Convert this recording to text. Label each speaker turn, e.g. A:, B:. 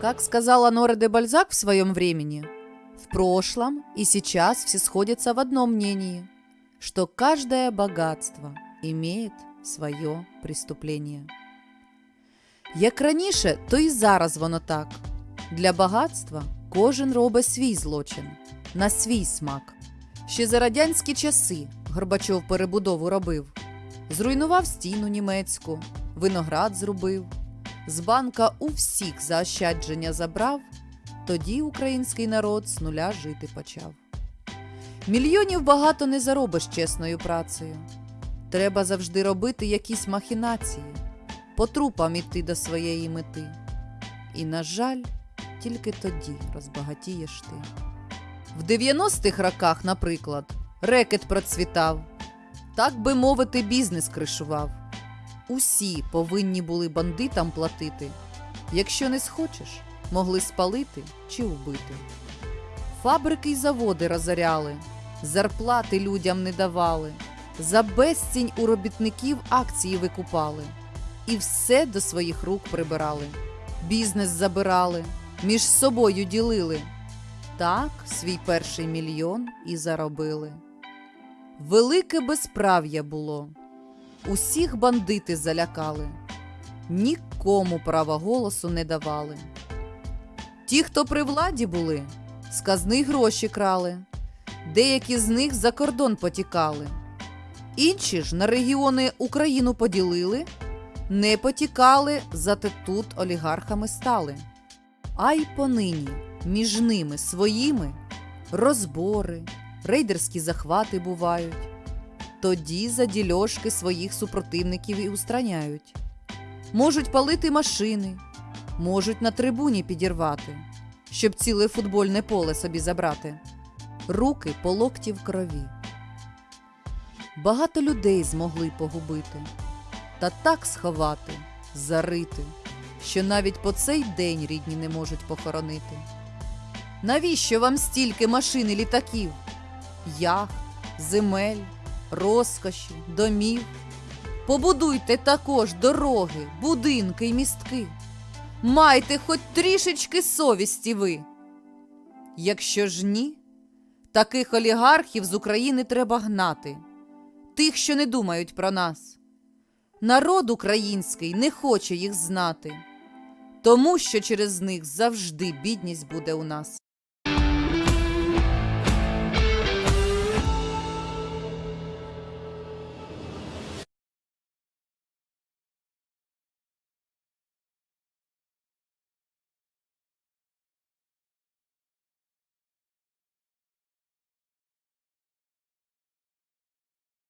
A: Как сказала Нора де Бальзак в своем времени, в прошлом и сейчас все сходятся в одном мнении, что каждое богатство имеет своє преступлення. Як раніше, то і зараз воно так. Для багатства кожен робить свій злочин, на свій смак. Ще за радянські часи Горбачов перебудову робив, зруйнував стіну німецьку, виноград зробив, з банка у всіх заощадження забрав, тоді український народ з нуля жити почав. Мільйонів багато не заробиш чесною працею. Треба завжди робити якісь махінації, по трупам іти до своєї мети. І, на жаль, тільки тоді розбагатієш ти. В 90-х роках, наприклад, рекет процвітав, так би мовити, бізнес кришував. Усі повинні були бандитам платити. Якщо не схочеш, могли спалити чи убити. Фабрики й заводи розоряли, зарплати людям не давали, за безцінь у робітників акції викупали і все до своїх рук прибирали. Бізнес забирали, між собою ділили. Так свій перший мільйон і заробили. Велике безправ'я було. Усіх бандити залякали, нікому права голосу не давали. Ті, хто при владі були, з казни гроші крали, деякі з них за кордон потікали. Інші ж на регіони Україну поділили, не потікали, зате тут олігархами стали. А й понині між ними своїми розбори, рейдерські захвати бувають. Тоді за дільошки своїх супротивників і устраняють. Можуть палити машини, можуть на трибуні підірвати, щоб ціле футбольне поле собі забрати. Руки по локті в крові. Багато людей змогли погубити, та так сховати, зарити, що навіть по цей день рідні не можуть похоронити. Навіщо вам стільки машин і літаків, яхт, земель, розкоші, домів? Побудуйте також дороги, будинки й містки. Майте хоч трішечки совісті ви. Якщо ж ні, таких олігархів з України треба гнати, тих, що не думають про нас. Народ український не хоче їх знати, тому що через них завжди бідність буде у нас.